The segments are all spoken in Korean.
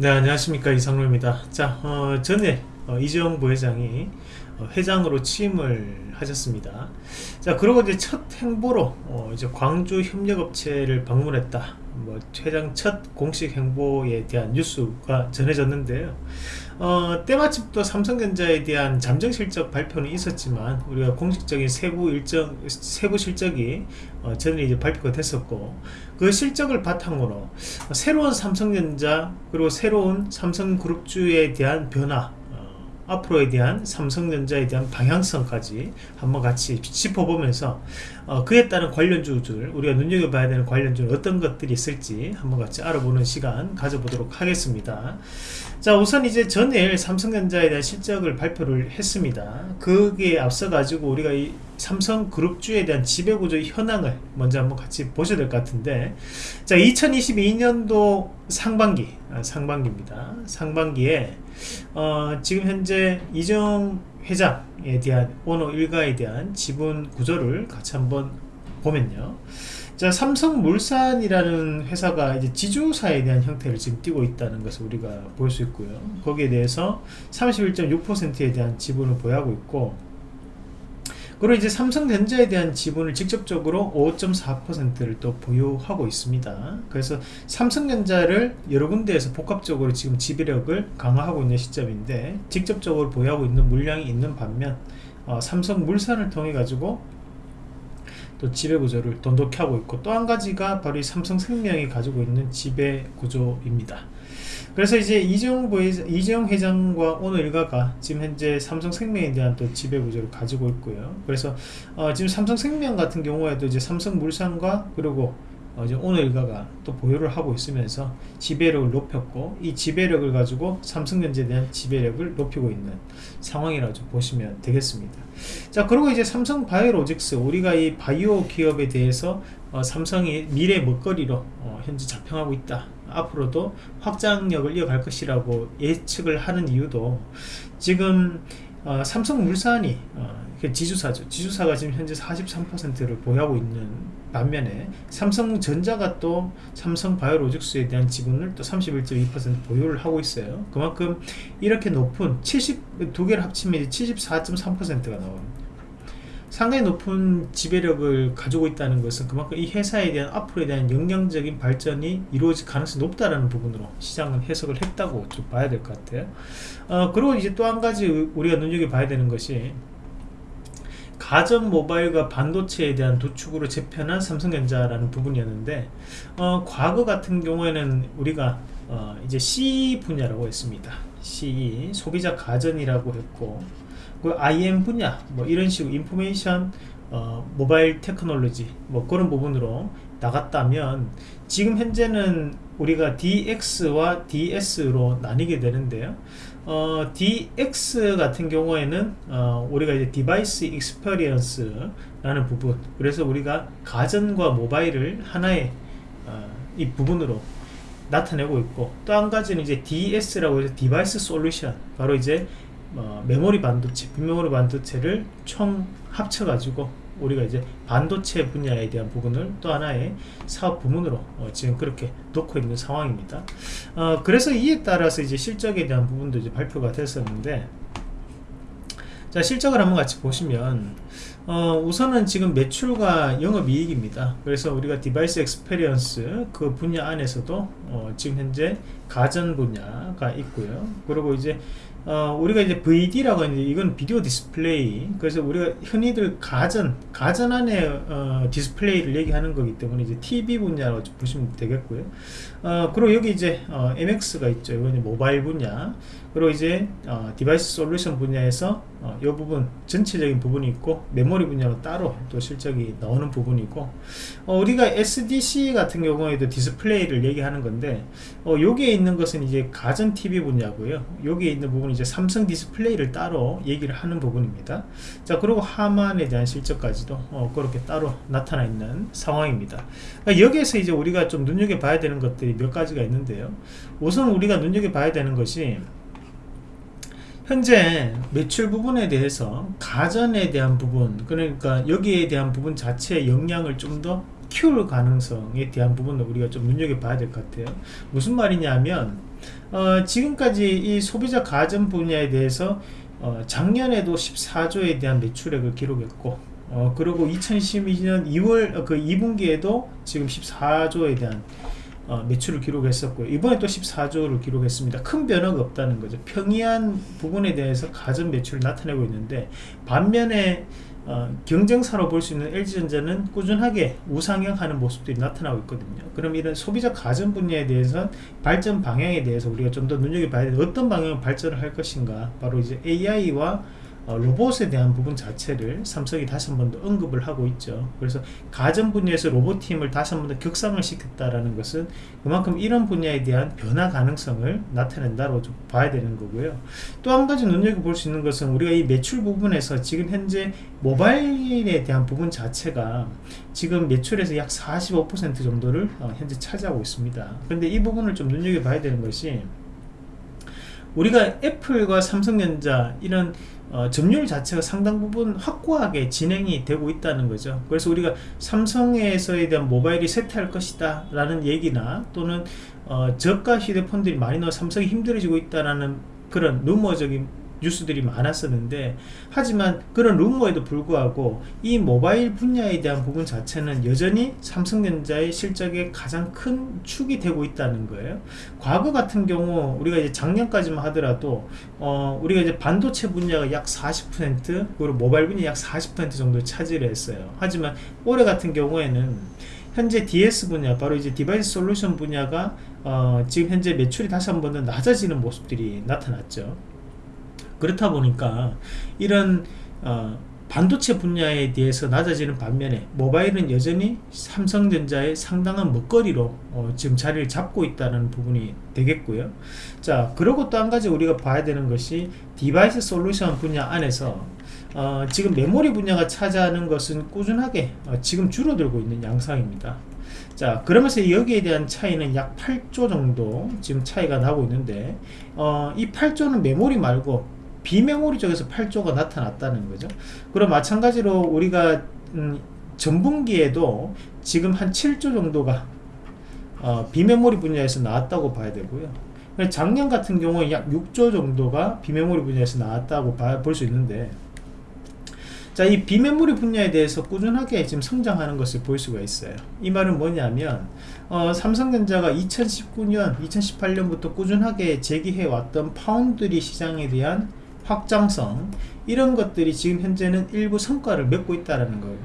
네 안녕하십니까. 이상로입니다. 자 어, 전에 어, 이재용 부회장이 어, 회장으로 취임을 하셨습니다. 자 그리고 이제 첫 행보로 어, 이제 광주 협력업체를 방문했다 뭐 회장 첫 공식 행보에 대한 뉴스가 전해졌는데요. 어, 때마침 또 삼성전자에 대한 잠정 실적 발표는 있었지만 우리가 공식적인 세부 일정 세부 실적이 어, 전에 이제 발표가 됐었고 그 실적을 바탕으로 새로운 삼성전자 그리고 새로운 삼성그룹주에 대한 변화 앞으로에 대한 삼성전자에 대한 방향성까지 한번 같이 짚어보면서 어, 그에 따른 관련주들 우리가 눈여겨봐야 되는 관련주는 어떤 것들이 있을지 한번 같이 알아보는 시간 가져보도록 하겠습니다. 자 우선 이제 전일 삼성전자에 대한 실적을 발표를 했습니다. 그게 앞서 가지고 우리가 이 삼성그룹주에 대한 지배구조 현황을 먼저 한번 같이 보셔야 될 것 같은데 자 2022년도 상반기 아, 상반기입니다. 상반기에 어, 지금 현재 이정 회장에 대한 오너 일가에 대한 지분 구조를 같이 한번 보면요. 자 삼성물산이라는 회사가 이제 지주사에 대한 형태를 지금 띄고 있다는 것을 우리가 볼 수 있고요. 거기에 대해서 31.6%에 대한 지분을 보유하고 있고 그리고 이제 삼성전자에 대한 지분을 직접적으로 5.4%를 또 보유하고 있습니다. 그래서 삼성전자를 여러 군데에서 복합적으로 지금 지배력을 강화하고 있는 시점인데 직접적으로 보유하고 있는 물량이 있는 반면 어, 삼성물산을 통해 가지고 또 지배구조를 돈독히 하고 있고 또 한 가지가 바로 이 삼성생명이 가지고 있는 지배구조입니다. 그래서 이제 이재용 부회장, 이재용 회장과 오늘 일가가 지금 현재 삼성생명에 대한 또 지배 구조를 가지고 있고요. 그래서 어, 지금 삼성생명 같은 경우에도 이제 삼성물산과 그리고 어, 이제 오늘 일가가 또 보유를 하고 있으면서 지배력을 높였고 이 지배력을 가지고 삼성전자에 대한 지배력을 높이고 있는 상황이라고 좀 보시면 되겠습니다. 자 그리고 이제 삼성바이오로직스 우리가 이 바이오 기업에 대해서 어, 삼성이 미래 먹거리로 어, 현재 자평하고 있다 앞으로도 확장력을 이어갈 것이라고 예측을 하는 이유도 지금 어, 삼성물산이 어, 지주사죠. 지주사가 지금 현재 43%를 보유하고 있는 반면에 삼성전자가 또 삼성바이오로직스에 대한 지분을 또 31.2% 보유를 하고 있어요. 그만큼 이렇게 높은 70, 두 개를 합치면 74.3%가 나옵니다. 상당히 높은 지배력을 가지고 있다는 것은 그만큼 이 회사에 대한 앞으로에 대한 영향적인 발전이 이루어질 가능성이 높다는 부분으로 시장은 해석을 했다고 좀 봐야 될 것 같아요. 어, 그리고 이제 또 한 가지 우리가 눈여겨봐야 되는 것이 가전 모바일과 반도체에 대한 도축으로 재편한 삼성전자라는 부분이었는데 어, 과거 같은 경우에는 우리가 어, 이제 C 분야라고 했습니다. C 소비자 가전이라고 했고 그 IM 분야 뭐 이런 식으로 인포메이션 어, 모바일 테크놀로지 뭐 그런 부분으로 나갔다면 지금 현재는 우리가 DX와 DS로 나뉘게 되는데요. 어, DX 같은 경우에는 어, 우리가 이제 device experience라는 부분 그래서 우리가 가전과 모바일을 하나의 어, 이 부분으로 나타내고 있고 또 한 가지는 이제 DS라고 해서 device solution 바로 이제 어, 메모리 반도체, 비메모리 반도체를 총 합쳐가지고 우리가 이제 반도체 분야에 대한 부분을 또 하나의 사업 부문으로 어, 지금 그렇게 놓고 있는 상황입니다. 어, 그래서 이에 따라서 이제 실적에 대한 부분도 이제 발표가 됐었는데 자 실적을 한번 같이 보시면 어, 우선은 지금 매출과 영업이익입니다 그래서 우리가 device experience 그 분야 안에서도 어, 지금 현재 가전 분야가 있고요 그리고 이제 어, 우리가 이제 VD라고 하는데 이건 video display. 그래서 우리가 흔히들 가전 가전 안에 어, 디스플레이를 얘기하는 거기 때문에 이제 TV 분야로 보시면 되겠고요. 어, 그리고 여기 이제 어, MX가 있죠. 이건 모바일 분야. 그리고 이제 어, device solution 분야에서 어, 이 부분 전체적인 부분이 있고 메모리 분야로 따로 또 실적이 나오는 부분이고 어, 우리가 SDC 같은 경우에도 디스플레이를 얘기하는 건데 어, 여기에 있는 것은 이제 가전 TV 분야고요. 여기에 있는 부분이 이제 삼성 디스플레이를 따로 얘기를 하는 부분입니다. 자 그리고 하만에 대한 실적까지도 어, 그렇게 따로 나타나 있는 상황입니다. 그러니까 여기에서 이제 우리가 좀 눈여겨봐야 되는 것들이 몇 가지가 있는데요. 우선 우리가 눈여겨봐야 되는 것이 현재 매출 부분에 대해서 가전에 대한 부분 그러니까 여기에 대한 부분 자체의 역량을 좀 더 키울 가능성에 대한 부분을 우리가 좀 눈여겨봐야 될 것 같아요. 무슨 말이냐면 어, 지금까지 이 소비자 가전 분야에 대해서 어, 작년에도 14조에 대한 매출액을 기록했고 어, 그리고 2012년 2월 그 2분기에도 지금 14조에 대한 어, 매출을 기록했었고요. 이번에 또 14조를 기록했습니다. 큰 변화가 없다는 거죠. 평이한 부분에 대해서 가전 매출을 나타내고 있는데 반면에 어, 경쟁사로 볼 수 있는 LG전자는 꾸준하게 우상향하는 모습들이 나타나고 있거든요. 그럼 이런 소비자 가전 분야에 대해서 발전 방향에 대해서 우리가 좀 더 눈여겨봐야 되는 어떤 방향으로 발전을 할 것인가? 바로 이제 AI와 어, 로봇에 대한 부분 자체를 삼성이 다시 한 번 더 언급을 하고 있죠. 그래서 가전 분야에서 로봇팀을 다시 한 번 더 격상을 시켰다라는 것은 그만큼 이런 분야에 대한 변화 가능성을 나타낸다고 좀 봐야 되는 거고요. 또 한 가지 눈여겨볼 수 있는 것은 우리가 이 매출 부분에서 지금 현재 모바일에 대한 부분 자체가 지금 매출에서 약 45% 정도를 어, 현재 차지하고 있습니다. 그런데 이 부분을 좀 눈여겨봐야 되는 것이 우리가 애플과 삼성전자 이런 어, 점유율 자체가 상당 부분 확고하게 진행이 되고 있다는 거죠. 그래서 우리가 삼성에서에 대한 모바일이 쇠퇴할 것이다 라는 얘기나 또는 어, 저가 휴대폰들이 많이 나와 삼성이 힘들어지고 있다라는 그런 루머적인 뉴스들이 많았었는데 하지만 그런 루머에도 불구하고 이 모바일 분야에 대한 부분 자체는 여전히 삼성전자의 실적에 가장 큰 축이 되고 있다는 거예요. 과거 같은 경우 우리가 이제 작년까지만 하더라도 어 우리가 이제 반도체 분야가 약 40% 그리고 모바일 분야 약 40% 정도 차지를 했어요. 하지만 올해 같은 경우에는 현재 DS 분야 바로 이제 device solution 분야가 어 지금 현재 매출이 다시 한 번 더 낮아지는 모습들이 나타났죠 그렇다 보니까 이런 어, 반도체 분야에 대해서 낮아지는 반면에 모바일은 여전히 삼성전자의 상당한 먹거리로 어, 지금 자리를 잡고 있다는 부분이 되겠고요. 자 그리고 또 한 가지 우리가 봐야 되는 것이 device solution 분야 안에서 어, 지금 메모리 분야가 차지하는 것은 꾸준하게 어, 지금 줄어들고 있는 양상입니다. 자 그러면서 여기에 대한 차이는 약 8조 정도 지금 차이가 나고 있는데 어, 이 8조는 메모리 말고 비메모리 쪽에서 8조가 나타났다는 거죠 그럼 마찬가지로 우리가 음, 전분기에도 지금 한 7조 정도가 어, 비메모리 분야에서 나왔다고 봐야 되고요 작년 같은 경우에 약 6조 정도가 비메모리 분야에서 나왔다고 볼 수 있는데 자, 이 비메모리 분야에 대해서 꾸준하게 지금 성장하는 것을 볼 수가 있어요. 이 말은 뭐냐면, 어, 삼성전자가 2019년, 2018년부터 꾸준하게 제기해왔던 파운드리 시장에 대한 확장성 이런 것들이 지금 현재는 일부 성과를 맺고 있다는 거예요.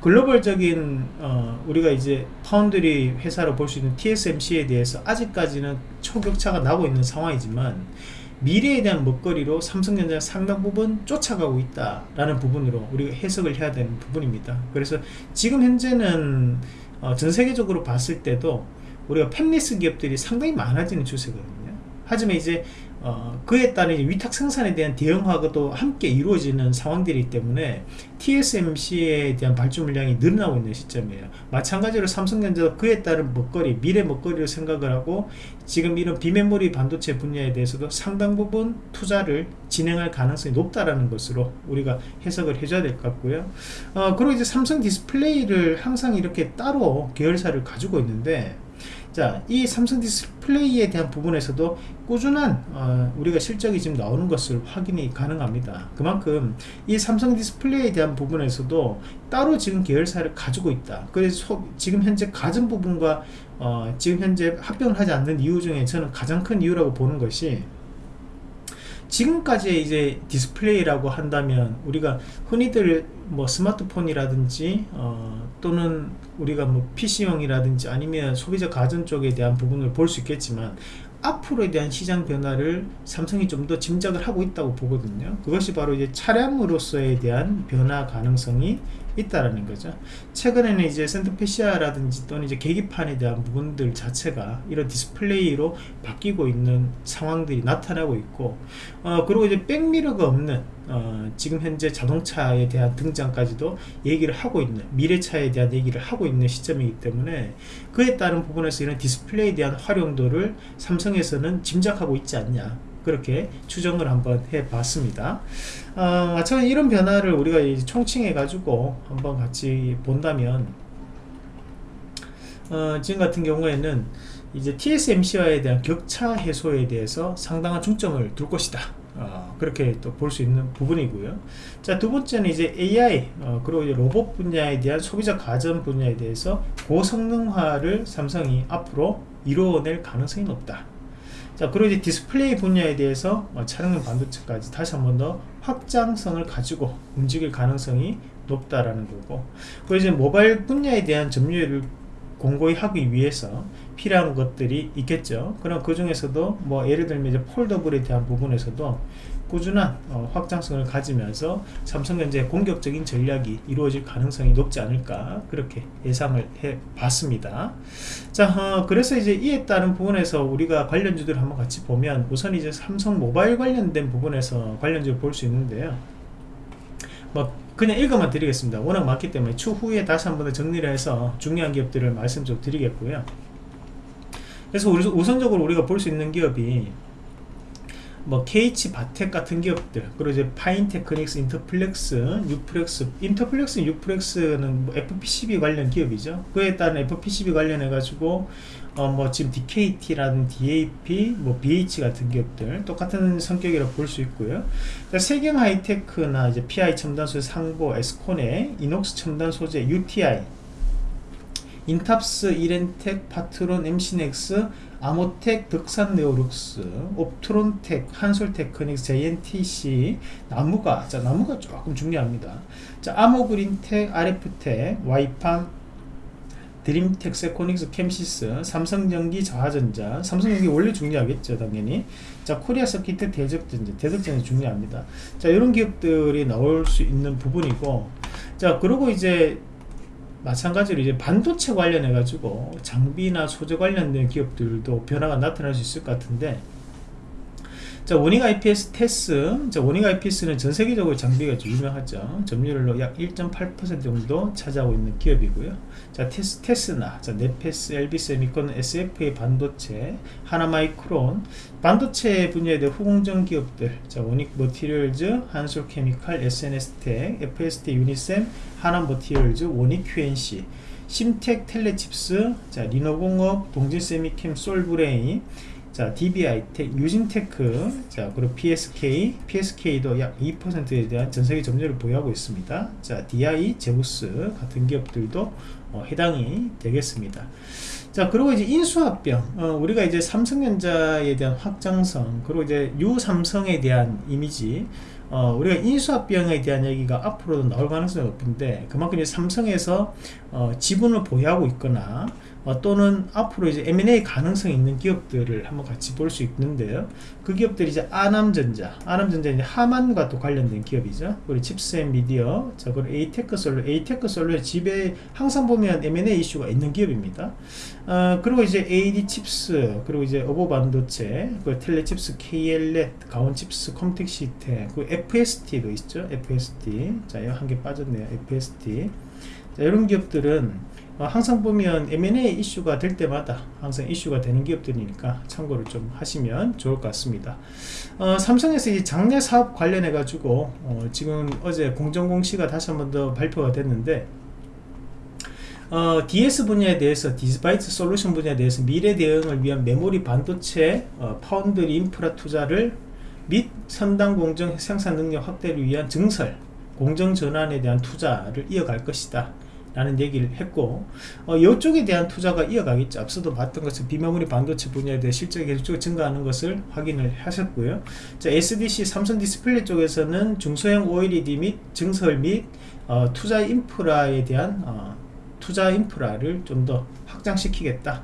글로벌적인 어, 우리가 이제 파운드리 회사로 볼 수 있는 TSMC에 대해서 아직까지는 초격차가 나고 있는 상황이지만 미래에 대한 먹거리로 삼성전자 상당 부분 쫓아가고 있다라는 부분으로 우리가 해석을 해야 되는 부분입니다. 그래서 지금 현재는 어, 전 세계적으로 봤을 때도 우리가 팹리스 기업들이 상당히 많아지는 추세거든요 하지만 이제 어, 그에 따른 위탁 생산에 대한 대응화도 함께 이루어지는 상황들이기 때문에 TSMC에 대한 발주 물량이 늘어나고 있는 시점이에요. 마찬가지로 삼성전자도 그에 따른 먹거리 미래 먹거리로 생각을 하고 지금 이런 비메모리 반도체 분야에 대해서도 상당 부분 투자를 진행할 가능성이 높다라는 것으로 우리가 해석을 해줘야 될 것 같고요. 어, 그리고 이제 삼성 디스플레이를 항상 이렇게 따로 계열사를 가지고 있는데 자, 이 삼성 디스플레이에 대한 부분에서도 꾸준한 어, 우리가 실적이 지금 나오는 것을 확인이 가능합니다. 그만큼 이 삼성 디스플레이에 대한 부분에서도 따로 지금 계열사를 가지고 있다. 그래서 지금 현재 가전 부분과 어, 지금 현재 합병을 하지 않는 이유 중에 저는 가장 큰 이유라고 보는 것이 지금까지 이제 디스플레이라고 한다면 우리가 흔히들 뭐 스마트폰이라든지 어, 또는 우리가 뭐 PC용이라든지 아니면 소비자 가전 쪽에 대한 부분을 볼 수 있겠지만 앞으로에 대한 시장 변화를 삼성이 좀 더 짐작을 하고 있다고 보거든요. 그것이 바로 이제 차량으로서에 대한 변화 가능성이 있다라는 거죠. 최근에는 이제 center fascia라든지 또는 이제 계기판에 대한 부분들 자체가 이런 디스플레이로 바뀌고 있는 상황들이 나타나고 있고 어, 그리고 이제 백미러가 없는 어, 지금 현재 자동차에 대한 등장까지도 얘기를 하고 있는 미래차에 대한 얘기를 하고 있는 시점이기 때문에 그에 따른 부분에서 이런 디스플레이에 대한 활용도를 삼성에서는 짐작하고 있지 않냐 그렇게 추정을 한번 해 봤습니다 어, 마찬가지 이런 변화를 우리가 총칭해 가지고 한번 같이 본다면 어, 지금 같은 경우에는 이제 TSMC와에 대한 격차 해소에 대해서 상당한 중점을 둘 것이다. 어, 그렇게 또 볼 수 있는 부분이고요. 자, 두 번째는 이제 AI, 어, 그리고 이제 로봇 분야에 대한 소비자 가전 분야에 대해서 고성능화를 삼성이 앞으로 이루어낼 가능성이 높다. 자, 그리고 이제 디스플레이 분야에 대해서 어, 차량용 반도체까지 다시 한 번 더 확장성을 가지고 움직일 가능성이 높다라는 거고, 그리고 이제 모바일 분야에 대한 점유율을 공고히 하기 위해서 필요한 것들이 있겠죠. 그럼 그 중에서도 뭐 예를 들면 이제 foldable에 대한 부분에서도 꾸준한 어, 확장성을 가지면서 삼성전자의 공격적인 전략이 이루어질 가능성이 높지 않을까 그렇게 예상을 해 봤습니다. 자, 어, 그래서 이제 이에 따른 부분에서 우리가 관련주들을 한번 같이 보면 우선 이제 삼성 모바일 관련된 부분에서 관련주를 볼 수 있는데요. 뭐 그냥 읽어만 드리겠습니다. 워낙 많기 때문에 추후에 다시 한 번 더 정리를 해서 중요한 기업들을 말씀 좀 드리겠고요. 그래서 우선적으로 우리가 볼 수 있는 기업이 뭐 KH 바텍 같은 기업들 그리고 이제 파인테크닉스, 인터플렉스, 뉴프렉스 인터플렉스, 뉴프렉스는 뭐 FPCB 관련 기업이죠. 그에 따른 FPCB 관련해 가지고 어 뭐 지금 DKT라든지 DAP, 뭐 BH 같은 기업들 똑같은 성격이라 볼수 있고요. 세경 하이테크나 이제 PI 첨단 소재 상보, 에스코넥, 이녹스 첨단 소재, UTI 인탑스, 이렌텍, 파트론, MC넥스, 아모텍, 덕산 네오룩스, 옵트론텍, 한솔테크닉스, JNTC, 나무가, 자, 나무가 조금 중요합니다. 자, 아모그린텍, RF텍, 와이팜, 드림텍, 세코닉스, 캠시스, 삼성전기, 자화전자, 삼성전기 원래 중요하겠죠, 당연히. 자, 코리아 서키트, 대덕전자, 대덕전자 중요합니다. 자, 이런 기업들이 나올 수 있는 부분이고, 자, 그리고 이제 마찬가지로 이제 반도체 관련해 가지고 장비나 소재 관련된 기업들도 변화가 나타날 수 있을 것 같은데 자 원익 IPS 테스 자 원익 IPS는 전 세계적으로 장비가 좀 유명하죠. 점유율로 약 1.8% 정도 차지하고 있는 기업이고요. 자 테스, 테스나 자 네패스 LB세미콘 SFA 반도체 하나마이크론. 반도체 분야에 대한 후공정 기업들. 자 원익 머티리얼즈 한솔 케미칼 S&S텍 FST 유니셈 하나 머티리얼즈 원익 QNC 심텍 텔레칩스 자 리노공업 동진쎄미켐 솔브레인 자, DB하이텍, 유진테크, 자, 그리고 PSK, PSK도 약 2%에 대한 전세계 점유율을 보유하고 있습니다. 자, DI, 제우스 같은 기업들도 어, 해당이 되겠습니다. 자, 그리고 이제 인수합병, 어, 우리가 이제 삼성전자에 대한 확장성, 그리고 이제 유삼성에 대한 이미지, 어, 우리가 인수합병에 대한 얘기가 앞으로도 나올 가능성이 높은데, 그만큼 이제 삼성에서 어, 지분을 보유하고 있거나, 어, 또는 앞으로 이제 M&A 가능성이 있는 기업들을 한번 같이 볼 수 있는데요. 그 기업들이 이제 아남전자, 아남전자 이제 하만과 또 관련된 기업이죠. 그리고 칩스앤 미디어, 자, 그리고 에이테크 솔루션, 에이테크 솔루션 이제 항상 보면 M&A 이슈가 있는 기업입니다. 어, 그리고 이제 AD 칩스, 그리고 이제 어보브 반도체, 그리고 텔레칩스, KL넷, 가온 칩스, 컴텍 시스템, 그리고 FST도 있죠. FST. 자, 한개 빠졌네요. FST. 자, 이런 기업들은 어, 항상 보면 M&A 이슈가 될 때마다 항상 이슈가 되는 기업들이니까 참고를 좀 하시면 좋을 것 같습니다. 어, 삼성에서 이 장래 사업 관련해 가지고 어, 지금 어제 공정공시가 다시 한 번 더 발표가 됐는데 어, DS 분야에 대해서 디바이스 솔루션 분야에 대해서 미래 대응을 위한 메모리 반도체 어, 파운드리 인프라 투자를 및 첨단 공정 생산 능력 확대를 위한 증설 공정 전환에 대한 투자를 이어갈 것이다. 라는 얘기를 했고 어, 이쪽에 대한 투자가 이어가겠죠. 앞서도 봤던 것은 비메모리 반도체 분야에 대해 실적이 계속 증가하는 것을 확인을 하셨고요. 자, SDC 삼성 디스플레이 쪽에서는 중소형 OLED 및 증설 및 어, 투자 인프라에 대한 어, 투자 인프라를 좀 더 확장시키겠다.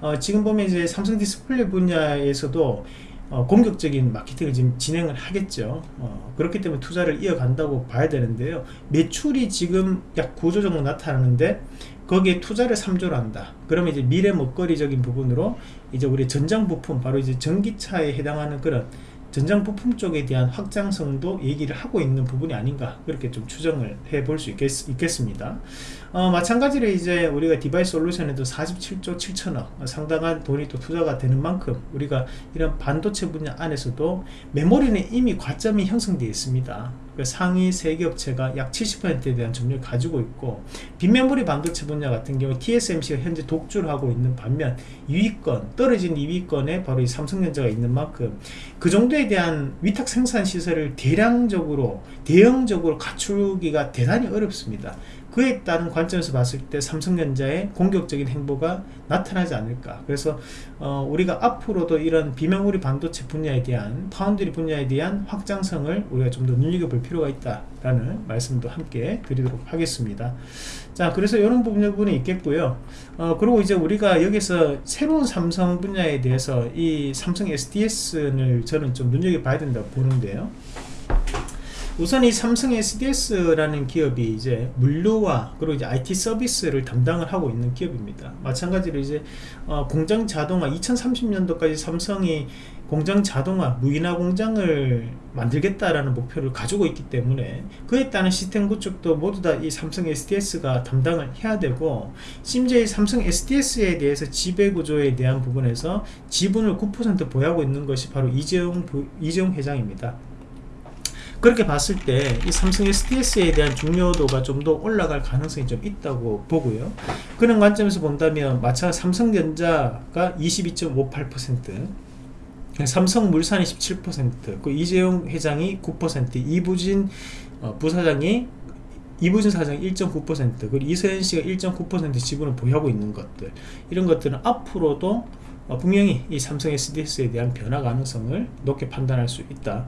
어, 지금 보면 이제 삼성 디스플레이 분야에서도 어, 공격적인 마케팅을 지금 진행을 하겠죠. 어, 그렇기 때문에 투자를 이어간다고 봐야 되는데요. 매출이 지금 약 9조 정도 나타나는데 거기에 투자를 3조로 한다. 그러면 이제 미래 먹거리적인 부분으로 이제 우리 전장 부품 바로 이제 전기차에 해당하는 그런 전장 부품 쪽에 대한 확장성도 얘기를 하고 있는 부분이 아닌가 그렇게 좀 추정을 해 볼 수 있겠, 습니다 어, 마찬가지로 이제 우리가 디바이스 솔루션에도 47조 7천억 상당한 돈이 또 투자가 되는 만큼 우리가 이런 반도체 분야 안에서도 메모리는 이미 과점이 형성되어 있습니다 그 상위 세개 업체가 약 70%에 대한 점유를 가지고 있고 비메모리 반도체 분야 같은 경우 TSMC가 현재 독주를 하고 있는 반면 2위권 떨어진 2위권에 바로 이 삼성전자가 있는 만큼 그 정도에 대한 위탁 생산 시설을 대량적으로 대형적으로 갖추기가 대단히 어렵습니다. 그에 따른 관점에서 봤을 때 삼성전자의 공격적인 행보가 나타나지 않을까. 그래서 어, 우리가 앞으로도 이런 비메모리 반도체 분야에 대한 파운드리 분야에 대한 확장성을 우리가 좀 더 눈여겨볼 필요가 있다라는 말씀도 함께 드리도록 하겠습니다. 자 그래서 이런 부분이 있겠고요. 어, 그리고 이제 우리가 여기서 새로운 삼성 분야에 대해서 이 삼성 SDS를 저는 좀 눈여겨봐야 된다고 보는데요 우선 이 삼성 SDS라는 기업이 이제 물류와 그리고 이제 IT 서비스를 담당을 하고 있는 기업입니다. 마찬가지로 이제 어, 공장 자동화 2030년도까지 삼성이 공장 자동화 무인화 공장을 만들겠다라는 목표를 가지고 있기 때문에 그에 따른 시스템 구축도 모두 다 이 삼성 SDS가 담당을 해야 되고 심지어 이 삼성 SDS에 대해서 지배구조에 대한 부분에서 지분을 9% 보유하고 있는 것이 바로 이재용, 이재용 회장입니다. 그렇게 봤을 때 이 삼성 SDS에 대한 중요도가 좀 더 올라갈 가능성이 좀 있다고 보고요. 그런 관점에서 본다면 마찬가지 삼성전자가 22.58% 삼성물산이 17%그 이재용 회장이 9% 이부진 어, 부사장이 이부진 사장이 1.9% 그리고 이서현 씨가 1.9% 지분을 보유하고 있는 것들 이런 것들은 앞으로도 어, 분명히 이 삼성 SDS에 대한 변화 가능성을 높게 판단할 수 있다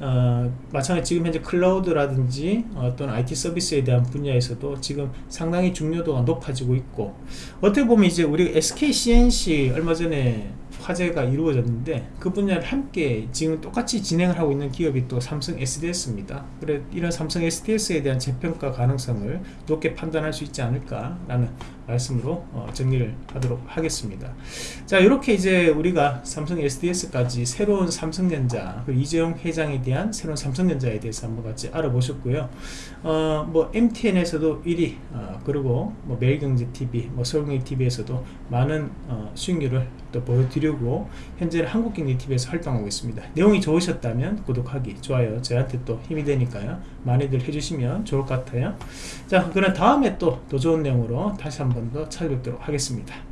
어, 마찬가지 지금 현재 클라우드라든지 어떤 IT 서비스에 대한 분야에서도 지금 상당히 중요도가 높아지고 있고 어떻게 보면 이제 우리 SK CNC 얼마 전에 화제가 이루어졌는데 그 분야를 함께 지금 똑같이 진행을 하고 있는 기업이 또 삼성 SDS입니다. 그래 이런 삼성 SDS에 대한 재평가 가능성을 높게 판단할 수 있지 않을까라는 말씀으로 어, 정리를 하도록 하겠습니다. 자 이렇게 이제 우리가 삼성 SDS까지 새로운 삼성전자 그 이재용 회장에 대한 새로운 삼성전자에 대해서 한번 같이 알아보셨고요. 어, 뭐 MTN에서도 1위 어, 그리고 뭐 매일경제TV, 뭐 서울경제TV에서도 많은 어, 수익률을 또 보여드리고 현재 한국경제TV에서 활동하고 있습니다. 내용이 좋으셨다면 구독하기, 좋아요 저한테 또 힘이 되니까요. 많이들 해주시면 좋을 것 같아요. 자 그럼 다음에 또 더 좋은 내용으로 다시 한 번 더 찾아뵙도록 하겠습니다.